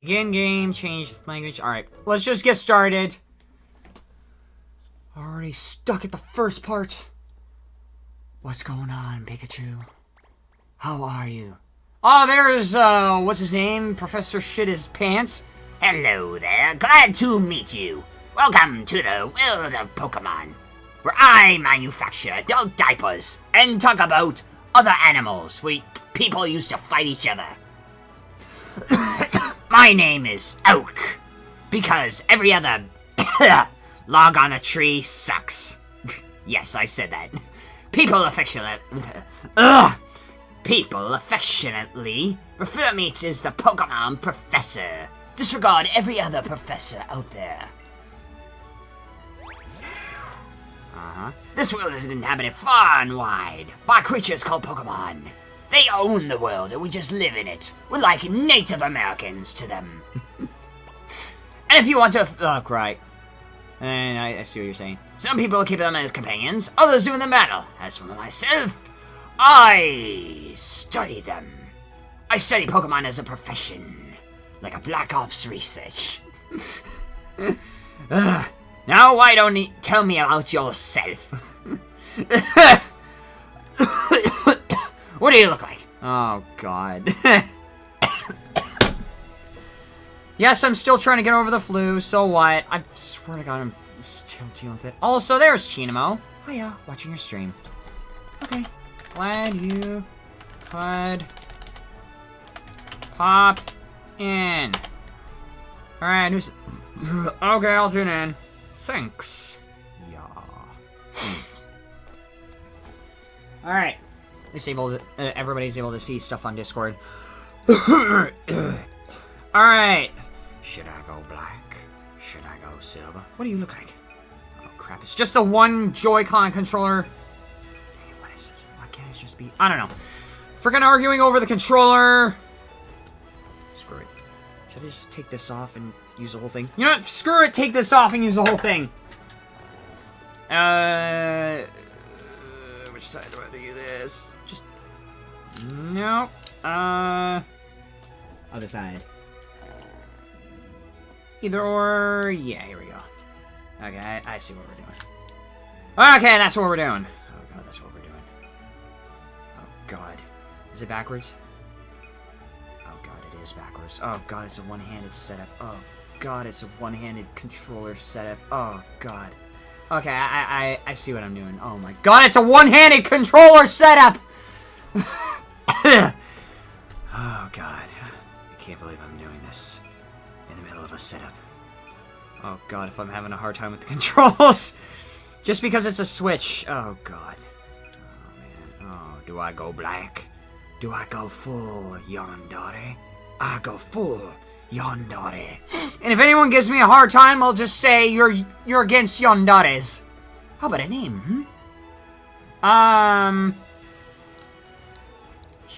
Begin game, change language. Alright, let's just get started. Already stuck at the first part. What's going on, Pikachu? How are you? Oh, there's, uh, what's his name? Professor Shit His Pants? Hello there, glad to meet you. Welcome to the world of Pokemon, where I manufacture adult diapers and talk about other animals where people used to fight each other. My name is Oak, because every other log on a tree sucks. yes, I said that. People affectionately, ugh, people affectionately refer me to as the Pokemon Professor. Disregard every other professor out there. Uh-huh. This world is inhabited far and wide by creatures called Pokemon. They own the world and we just live in it. We're like Native Americans to them. and if you want to... Oh, right. And I, I see what you're saying. Some people keep them as companions, others do them battle. As for myself, I study them. I study Pokemon as a profession, like a Black Ops research. uh, now, why don't you tell me about yourself? what do you look like? Oh, God. yes, I'm still trying to get over the flu, so what? I swear to God, I'm still dealing with it. Also, there's Chinamo. Oh yeah, watching your stream. Okay. Glad you could pop in. Alright, who's... okay, I'll tune in. Thanks. Yeah. Alright. Least able to, uh, everybody's able to see stuff on Discord. Alright. Should I go black? Should I go silver? What do you look like? Oh crap, it's just a one Joy-Con controller. What is it? Why can't it just be... I don't know. Freaking arguing over the controller. Screw it. Should I just take this off and use the whole thing? You know what? Screw it, take this off and use the whole thing. Uh... Which side do I do this? Nope. Uh... Other side. Either or... Yeah, here we go. Okay, I, I see what we're doing. Okay, that's what we're doing. Oh god, that's what we're doing. Oh god. Is it backwards? Oh god, it is backwards. Oh god, it's a one-handed setup. Oh god, it's a one-handed controller setup. Oh god. Okay, I, I, I see what I'm doing. Oh my god, it's a one-handed controller setup! oh god. I can't believe I'm doing this in the middle of a setup. Oh god, if I'm having a hard time with the controls. Just because it's a Switch. Oh god. Oh man. Oh, do I go black? Do I go full Yandere? I go full Yandere. And if anyone gives me a hard time, I'll just say you're you're against Yanderes. How about a name, hmm? Um...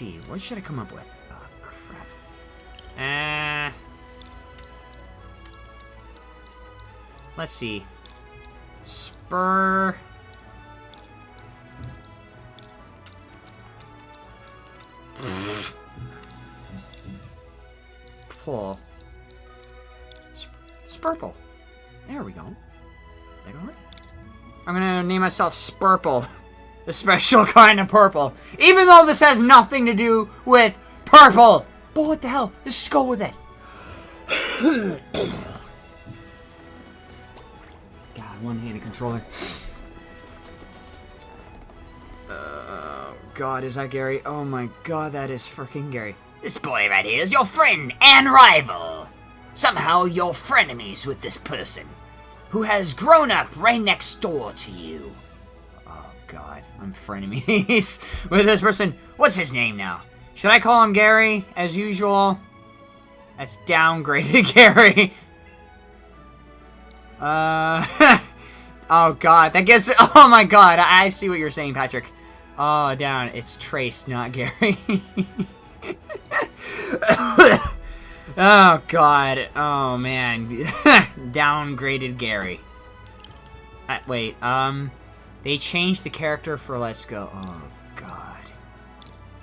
Gee, what should I come up with? Oh, crap. Uh... Let's see. Spur... Pull. Spurple. There we go. Is that going I'm gonna name myself Spurple. The special kind of purple. Even though this has nothing to do with purple. But what the hell? Let's just go with it. God, one-handed controller. Oh, God, is that Gary? Oh my God, that is freaking Gary. This boy right here is your friend and rival. Somehow you're frenemies with this person, who has grown up right next door to you. God, I'm frenemies with this person. What's his name now? Should I call him Gary, as usual? That's downgraded Gary. Uh, oh god, that gets, oh my god, I, I see what you're saying, Patrick. Oh, down, it's Trace, not Gary. oh, God. Oh, man. Downgraded Gary. Uh, wait, um... They changed the character for Let's Go. Oh, God.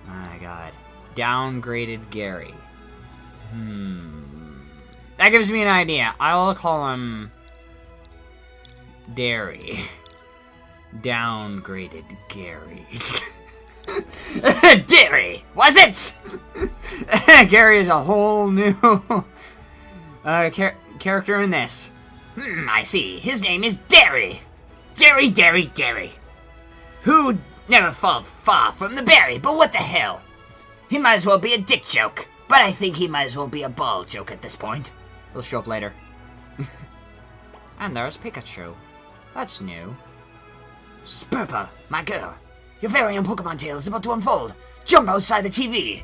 My God. Downgraded Gary. Hmm. That gives me an idea. I'll call him... Dairy. Downgraded Gary. Dairy, was it? Gary is a whole new uh, char character in this. Hmm, I see. His name is Dairy. Dairy, Derry, Derry. Who'd never fall far from the berry, but what the hell? He might as well be a dick joke, but I think he might as well be a ball joke at this point. He'll show up later. and there's Pikachu. That's new. Spurple, my girl, your very own Pokemon tale is about to unfold. Jump outside the TV.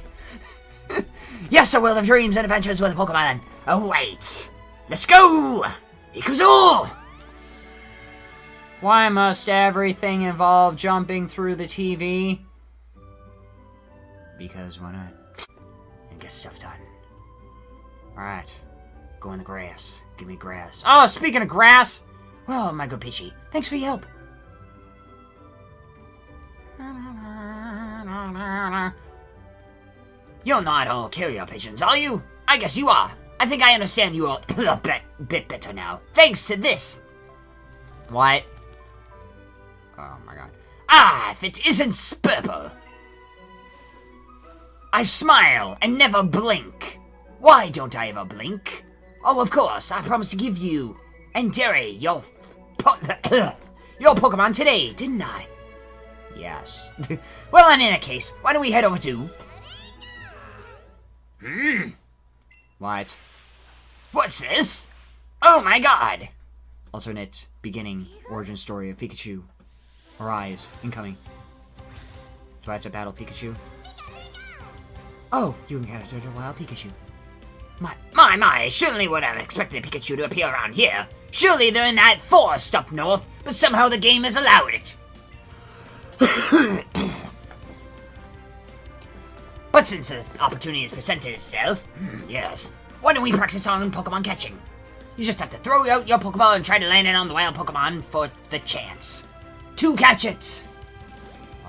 yes, a world of dreams and adventures with Pokemon oh, awaits. Let's go! Ikuzo! Why must everything involve jumping through the TV? Because why not? And get stuff done. Alright. Go in the grass. Give me grass. Oh, speaking of grass! Well, my good Pidgey, thanks for your help. You're not all carrier pigeons, are you? I guess you are. I think I understand you all a bit, bit better now. Thanks to this. What? Oh my god. Ah, if it isn't Spurple. I smile and never blink. Why don't I ever blink? Oh, of course, I promised to give you and Derry your po your Pokemon today, didn't I? Yes. well, in that case, why don't we head over to... Hmm. What? What's this? Oh my god! Alternate beginning origin story of Pikachu. Arise, incoming. Do I have to battle Pikachu? Oh, you encountered a wild Pikachu. My, my, my, surely would have expected Pikachu to appear around here. Surely they're in that forest up north, but somehow the game has allowed it. but since the opportunity has presented itself, hmm, yes, why don't we practice on Pokemon catching? You just have to throw out your Pokeball and try to land it on the wild Pokemon for the chance. Catch it!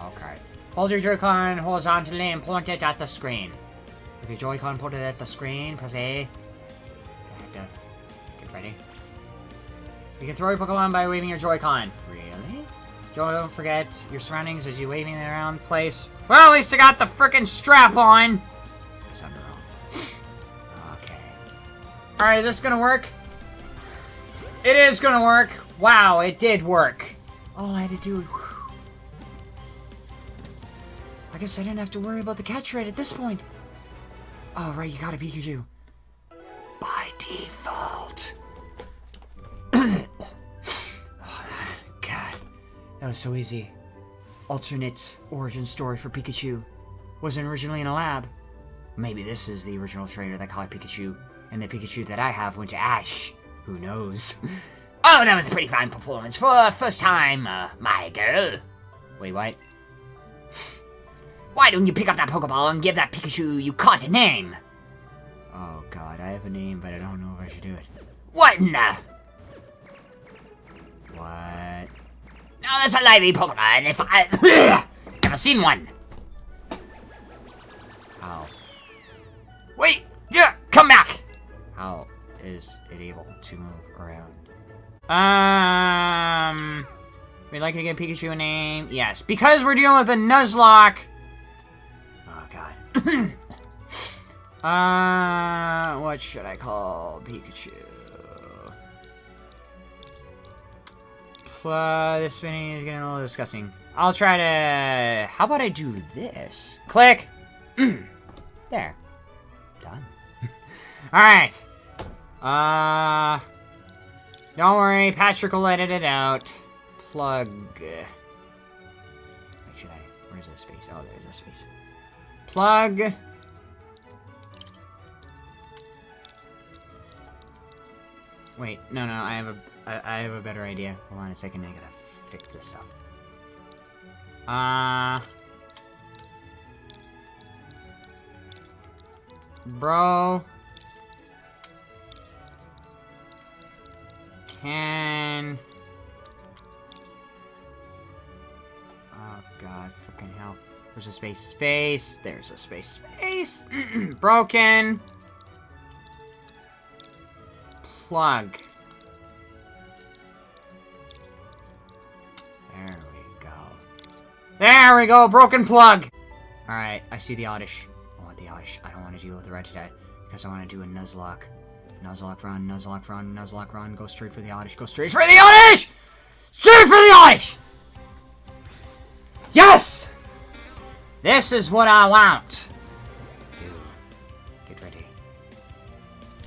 Okay. Hold your Joy-Con horizontally and point it at the screen. If your Joy-Con pointed at the screen, press A. You have to get ready. You can throw your Pokemon by waving your Joy-Con. Really? Don't forget your surroundings as you waving it around the place. Well, at least I got the freaking strap on. Okay. Alright, is this gonna work? It is gonna work. Wow, it did work. All I had to do... I guess I didn't have to worry about the catch rate at this point. Oh, right, you got a Pikachu. By default. Oh, man. God. That was so easy. Alternate origin story for Pikachu. Wasn't originally in a lab. Maybe this is the original trainer that caught Pikachu, and the Pikachu that I have went to Ash. Who knows? oh, that was a pretty fine performance for a first time, uh, my girl. Wait, what? Why don't you pick up that Pokeball and give that Pikachu you caught a name? Oh god, I have a name, but I don't know if I should do it. What in the... What? No, that's a lively Pokemon. If I... Never seen one. How? Wait, yeah, come back. How is it able to move around? Um... We'd like to give Pikachu a name. Yes, because we're dealing with a Nuzlocke. Oh god. uh, what should I call Pikachu? This spinning is getting a little disgusting. I'll try to... How about I do this? Click! there. Done. Alright. Uh... Don't worry, Patrick will edit it out. Plug... Should I... Where's the space? Oh, there's a space. Plug... Wait, no, no, I have a, I, I have a better idea. Hold on a second, I gotta fix this up. Uh... Bro... Can... Oh god, freaking hell. There's a space, space, there's a space, space! Broken! plug. There we go. There we go, broken plug! Alright, I see the Oddish. I want the Oddish. I don't want to deal with the Rattata because I want to do a Nuzlocke. Nuzlocke run, Nuzlocke run, Nuzlocke run. Go straight for the Oddish. Go straight for the Oddish! Straight for the Oddish! Yes! This is what I want. Get ready.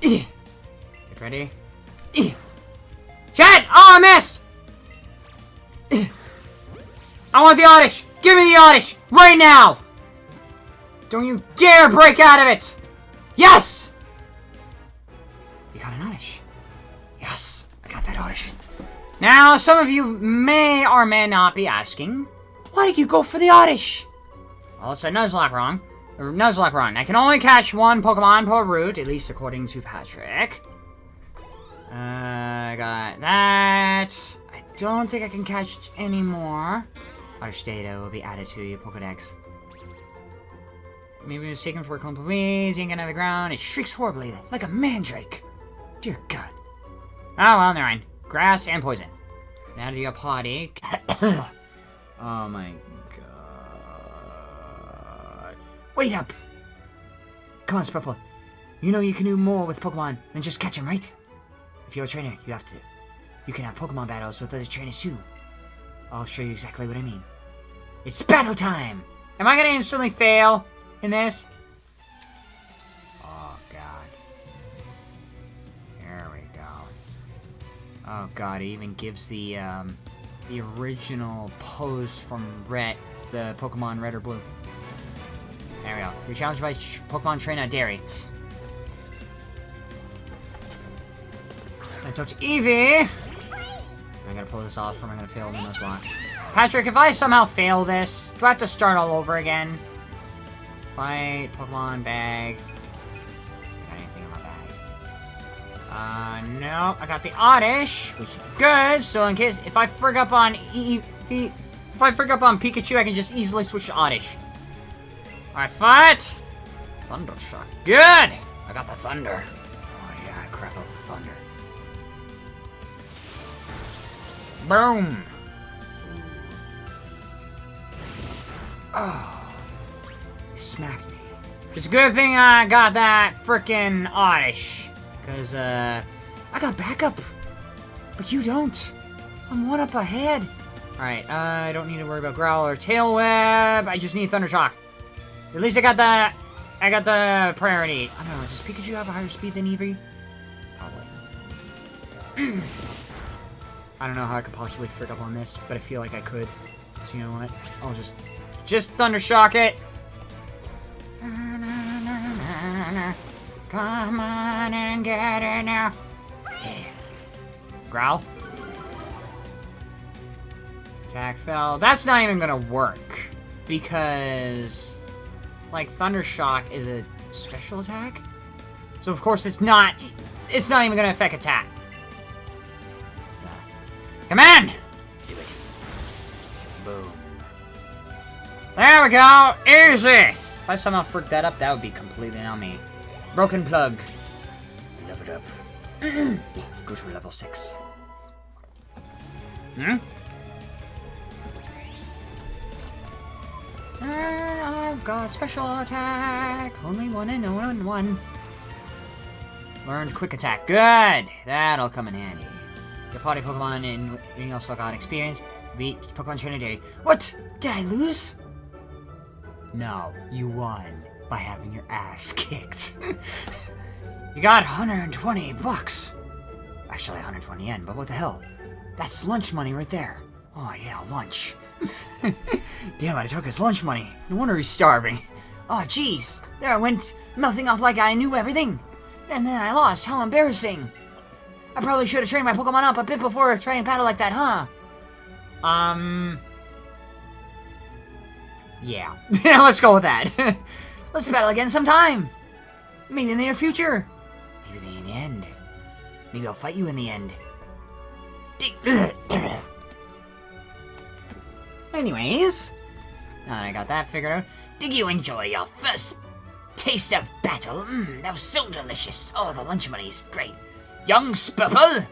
Get ready. Chad! Oh, I missed! I want the Oddish! Give me the Oddish! Right now! Don't you dare break out of it! Yes! Got Oddish. Now, some of you may or may not be asking, why did you go for the Oddish? Well, it's a Nuzlocke wrong. Nuzlocke run. I can only catch one Pokemon per route, at least according to Patrick. Uh, I got that. I don't think I can catch any more. Oddish data will be added to your Pokedex. Maybe mistaken for a clump of weeds, yanking out of the ground. It shrieks horribly, like a mandrake. Dear God. Oh, well, never mind. Grass and poison. Now to your potty. oh my god. Wait up! Come on, Spurple. You know you can do more with Pokemon than just catch them, right? If you're a trainer, you have to... You can have Pokemon battles with other trainers too. I'll show you exactly what I mean. It's battle time! Am I gonna instantly fail in this? Oh, God, it even gives the, um, the original pose from Red, the Pokemon Red or Blue. There we go. You're challenged by Pokemon Trainer Dairy. I talked to Eevee! Am I gonna pull this off or am I gonna fail the Nuzlocke? Patrick, if I somehow fail this, do I have to start all over again? Fight, Pokemon, bag. Uh, no. I got the Oddish, which is good, so in case, if I frig up on E... If I frig up on Pikachu, I can just easily switch to Oddish. Alright, fight! Thunder Shock. Good! I got the Thunder. Oh yeah, crap out the Thunder. Boom! Oh. Smacked me. It's a good thing I got that frickin' oddish. Because, uh, I got backup. But you don't. I'm one up ahead. Alright, I don't need to worry about Growl or Tail Whip. I just need Thunder Shock. At least I got the... I got the priority. I don't know, does Pikachu have a higher speed than Eevee? Probably. I don't know how I could possibly frig up on this, but I feel like I could. So you know what? I'll just... Just Thunder Shock it! Come on and get it now. Yeah. Growl. Attack fell. That's not even gonna work. Because... Like, Thunder Shock is a special attack? So of course it's not... It's not even gonna affect attack. Come on! Do it. Boom. There we go! Easy! If I somehow freak that up, that would be completely on me. Broken plug. Level up. Go to level 6. Hmm? And I've got special attack. Only one and one and one. Learned quick attack. Good! That'll come in handy. Your party Pokemon in you also got experience. Beat Pokemon Trinity. What? Did I lose? No, you won by having your ass kicked. you got 120 bucks. Actually, 120 yen, but what the hell? That's lunch money right there. Oh yeah, lunch. Damn, I took his lunch money. No wonder he's starving. Oh jeez, there I went, mouthing off like I knew everything. And then I lost. How embarrassing. I probably should have trained my Pokemon up a bit before trying to battle like that, huh? Um... Yeah. Let's go with that. Let's battle again sometime. Maybe in the near future. Maybe in the end. Maybe I'll fight you in the end. Anyways, now that I got that figured out, did you enjoy your first taste of battle? Mmm, that was so delicious. Oh, the lunch money is great. young Spipple?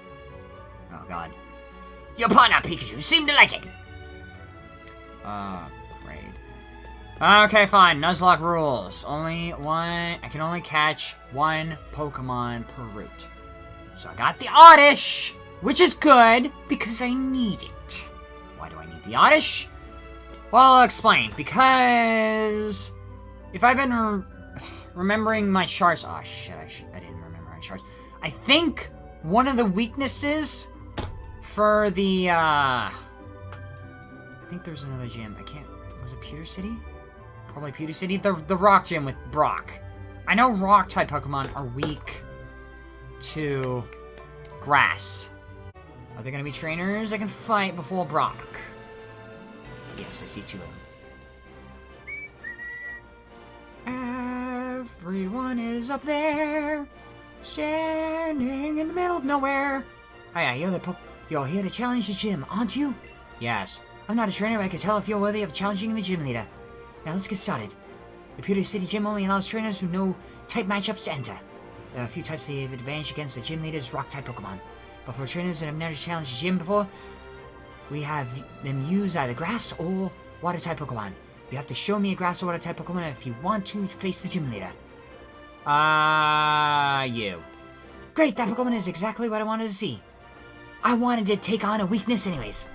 Oh god. Your partner Pikachu seemed to like it. Uh. Okay, fine. Nuzlocke rules. Only one. I can only catch one Pokemon per route. So I got the Oddish, which is good because I need it. Why do I need the Oddish? Well, I'll explain. Because if I've been re remembering my charts, oh shit, I, sh I didn't remember my charts. I think one of the weaknesses for the. uh... I think there's another gym. I can't. Was it Pewter City? Probably Pewter City. The the Rock Gym with Brock. I know Rock type Pokemon are weak to grass. Are there gonna be trainers that can fight before Brock? Yes, I see two of them. Everyone is up there, standing in the middle of nowhere. Oh, Hiya, you're the po you're here to challenge the gym, aren't you? Yes. I'm not a trainer, but I can tell if you're worthy of challenging the gym leader. Now let's get started. The Pewter City Gym only allows trainers who know type matchups to enter. There are a few types they have advantage against the gym leader's rock-type Pokemon. But for trainers that have never challenged the gym before, we have them use either grass or water-type Pokemon. You have to show me a grass or water-type Pokemon if you want to face the gym leader. Ah, uh, you. Great, that Pokemon is exactly what I wanted to see. I wanted to take on a weakness anyways.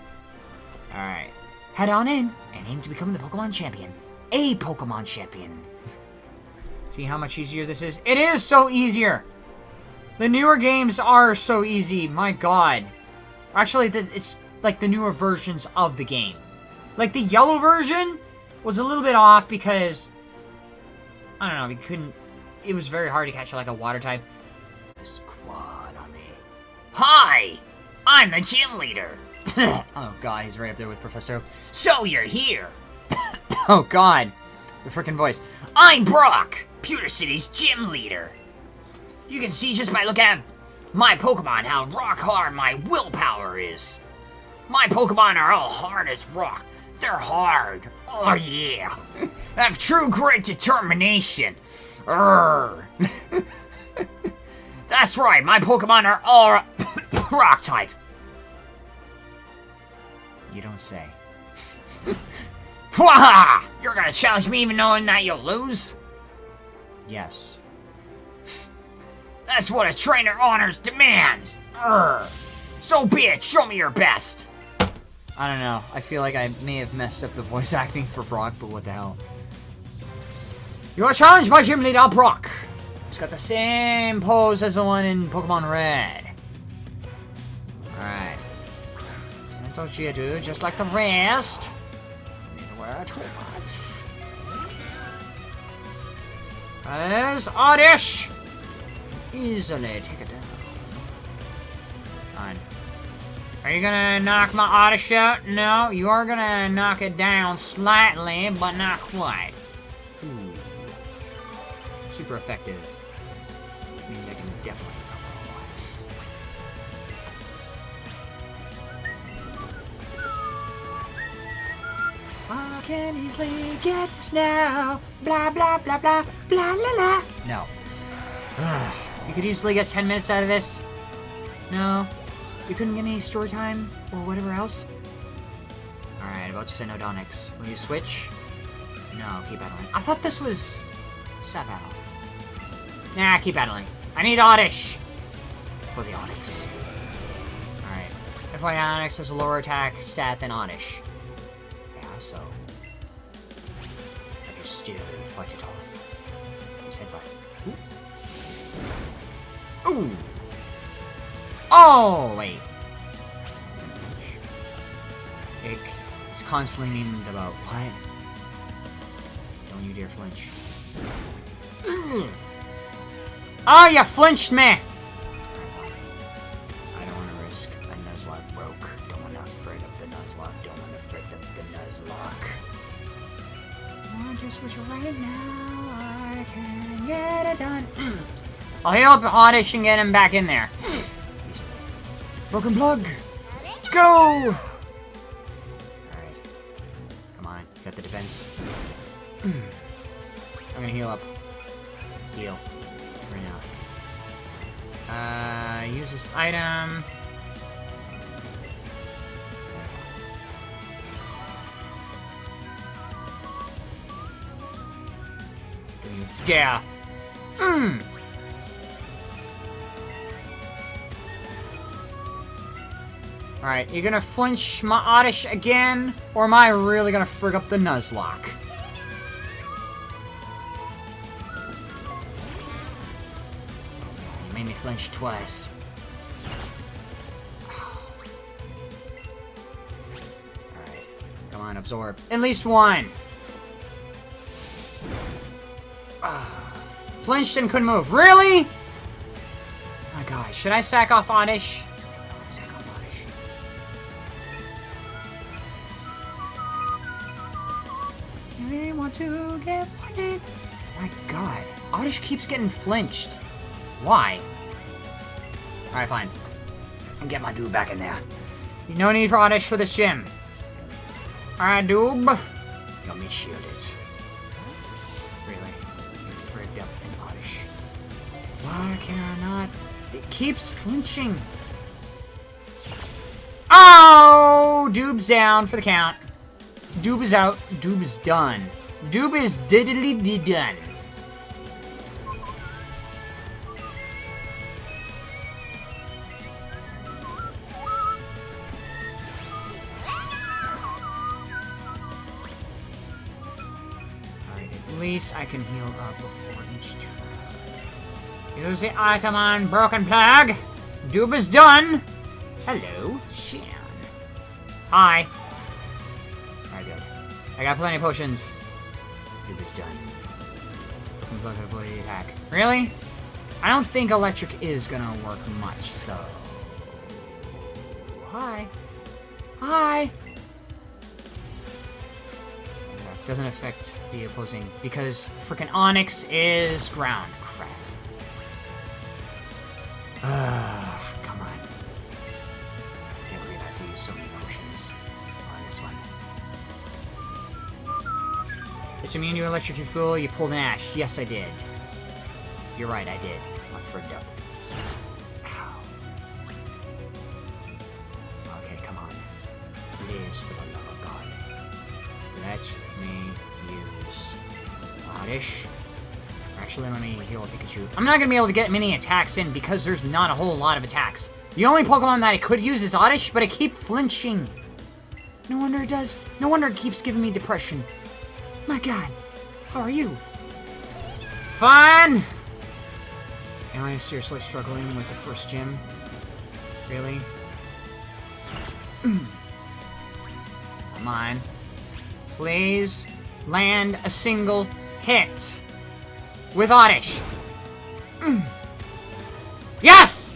Alright. Head on in and aim to become the Pokemon Champion. A Pokemon Champion. See how much easier this is? It is so easier! The newer games are so easy, my god. Actually, it's like the newer versions of the game. Like the yellow version was a little bit off because I don't know, we couldn't it was very hard to catch like a water type. quad on me. Hi! I'm the gym leader. oh god, he's right up there with Professor. So you're here. oh god. The freaking voice. I'm Brock, Pewter City's gym leader. You can see just by looking at my Pokemon how rock hard my willpower is. My Pokemon are all hard as rock. They're hard. Oh yeah. I have true great determination. Urgh. That's right, my Pokemon are all rock types. You don't say. You're gonna challenge me even knowing that you'll lose? Yes. That's what a trainer honors demands. Urgh. So be it, show me your best. I don't know. I feel like I may have messed up the voice acting for Brock, but what the hell. You are challenged by Gym Leader Brock. He's got the same pose as the one in Pokemon Red. Alright. Gentle Geodude, just like the rest. Too much. Oddish! Easily take it down. Fine. Are you gonna knock my Oddish out? No, you are gonna knock it down slightly, but not quite. Ooh. Super effective. Can easily get this now. Blah, blah, blah, blah, blah, la, la. No. you could easily get 10 minutes out of this. No. You couldn't get any story time or whatever else? Alright, about to send Odonix. Will you switch? No, keep battling. I thought this was... Sat battle. Nah, keep battling. I need Oddish! For the Onix. Alright. FYI, Onix has a lower attack stat than Oddish. Yeah, so... Can still fight it off. He said but... Ooh! Ooh! Oh, wait. It, it's constantly memed about, what? Don't you dare flinch. Oh, you flinched me! Wish right now I can get it done. I'll heal up Oddish and get him back in there. Broken plug! Go! Alright. Come on. Got the defense. I'm gonna heal up. Heal. Right now. Uh, use this item. Yeah. Mmm. Alright, you're gonna flinch my Oddish again? Or am I really gonna frig up the Nuzlocke? You made me flinch twice. Alright. Come on, absorb. At least one! Flinched and couldn't move. Really? My god, should I sack off Oddish? Sack off Oddish. Really want to get? My god, Oddish keeps getting flinched. Why? Alright, fine. I'll get my dude back in there. No need for Oddish for this gym. Alright, dude. Let me shield Really? Why can I not? It keeps flinching. Oh! Doob's down for the count. Doob is out. Doob is done. Doob is diddly done. Alright, at least I can heal up before each turn. Use the item on Broken Plug. Doob is done. Hello, Shan. Hi. Alright, good. I got plenty of potions. Doob is done. The attack. Really? I don't think electric is gonna work much, so... Hi. Hi. Doesn't affect the opposing because freaking Onix is ground. Ah, come on. I Can't believe I have to use so many potions on this one. It's immune to electric fuel. You pulled an ash. Yes, I did. You're right, I did. I'm frigged up. Ow. Okay, come on. Please, for the love of God. Let me use Oddish. Actually, let me heal Pikachu. I'm not gonna be able to get many attacks in because there's not a whole lot of attacks. The only Pokemon that I could use is Oddish, but I keep flinching. No wonder it does. No wonder it keeps giving me depression. My god. How are you? Fine! Am I seriously struggling with the first gym? Really? Come on. Please land a single hit with Oddish. Mm. Yes!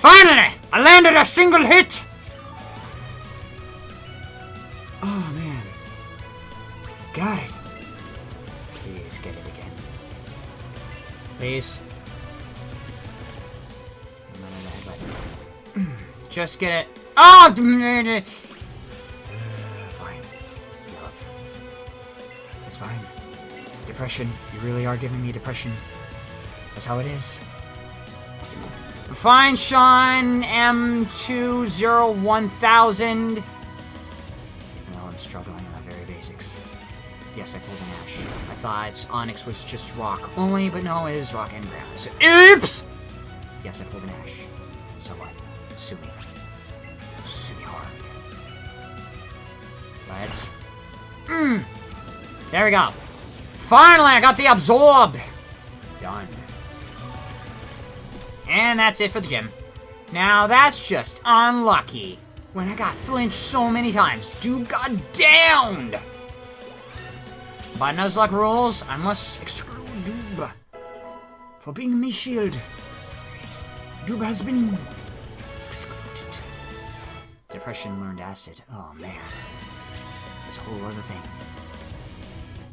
Finally! I landed a single hit! Oh, man. Got it. Please get it again. Please. But- Just get it. Oh! Depression. You really are giving me depression. That's how it is. Fine, Sean M201,000. No, I'm struggling on the very basics. Yes, I pulled an Ash. I thought Onix was just rock only, but no, it is rock and ground. So, oops! Yes, I pulled an Ash. So what? Sue me. Sue me hard. Let's... Mmm! There we go. Finally, I got the absorb! Done. And that's it for the gym. Now, that's just unlucky. When I got flinched so many times, dude got downed! By Nuzlocke rules, I must exclude Doob for being me shield. Doob has been excluded. Depression learned acid. Oh man. That's a whole other thing.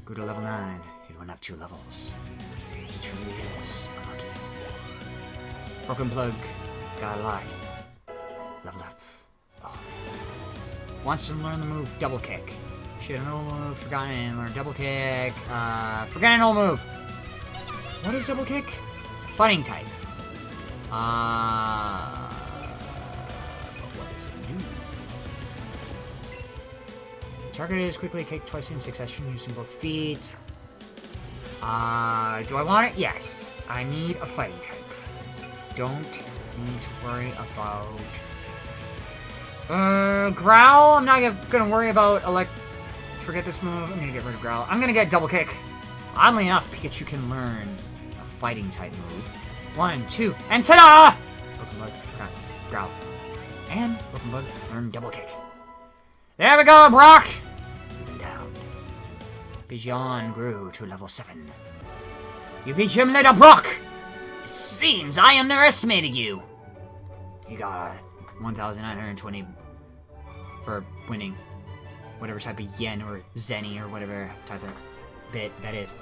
Go to level 9. Went up two levels. It truly is unlucky. Broken plug. Got a lot. Leveled up. Oh. Wants to learn the move double kick. Should an old move, forgotten, learn double kick. Uh, forgotten old move. What is double kick? It's a fighting type. Uh, what does it? Target is quickly kicked twice in succession using both feet. Uh, do I want it? Yes. I need a fighting type. Don't need to worry about... Uh, Growl? I'm not gonna worry about elect... Forget this move. I'm gonna get rid of Growl. I'm gonna get Double Kick. Oddly enough, Pikachu can learn a fighting type move. One, two, and ta-da! Broken Bug. Growl. And Broken Bug, learn Double Kick. There we go, Brock! Bijan grew to level 7. You beat him later, Brock! It seems I underestimated you. You got a 1,920 for winning. Whatever type of yen or zenny or whatever type of bit that is.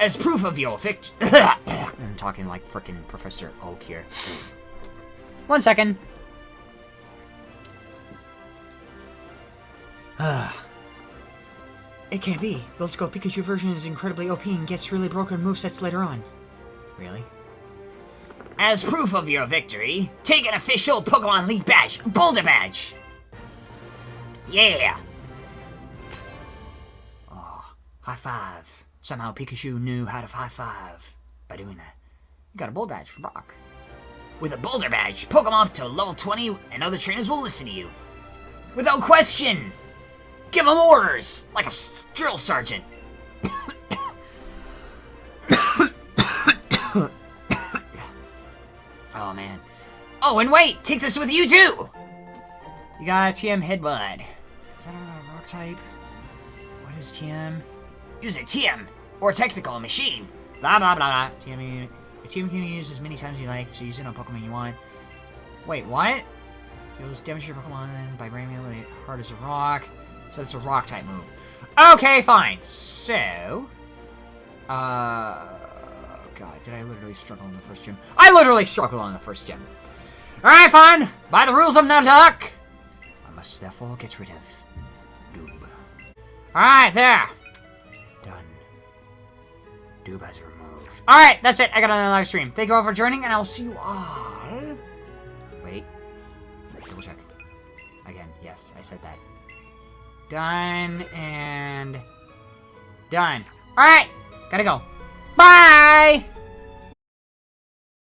As proof of your vict- I'm talking like frickin' Professor Oak here. One second. Ah. It can't be. The Let's Go Pikachu version is incredibly OP and gets really broken movesets later on. Really? As proof of your victory, take an official Pokemon League badge, Boulder Badge. Yeah. Oh, high five. Somehow Pikachu knew how to high five by doing that. You got a Boulder badge for Brock. With a Boulder Badge, Pokemon up to level 20 and other trainers will listen to you. Without question. Give them orders, like a drill sergeant. Oh man. Oh, and wait, take this with you too. You got a TM Headbutt. Is that a rock type? What is TM? Use a TM, or a technical machine. Blah blah blah blah. TM, a TM can be used as many times as you like, so use it on Pokemon you want. Wait, what? Deals damage your Pokemon by branding it hard as a rock. So it's a rock type move. Okay, fine. So, uh, God, did I literally struggle in the first gym? I literally struggled on the first gym. All right, fine. By the rules of Nadak, I must therefore get rid of Doob. All right, there. Done. Doob has removed. All right, that's it. I got another live stream. Thank you all for joining, and I will see you all. Wait. Double check. Again, yes, I said that. Done and done. All right, gotta go. Bye.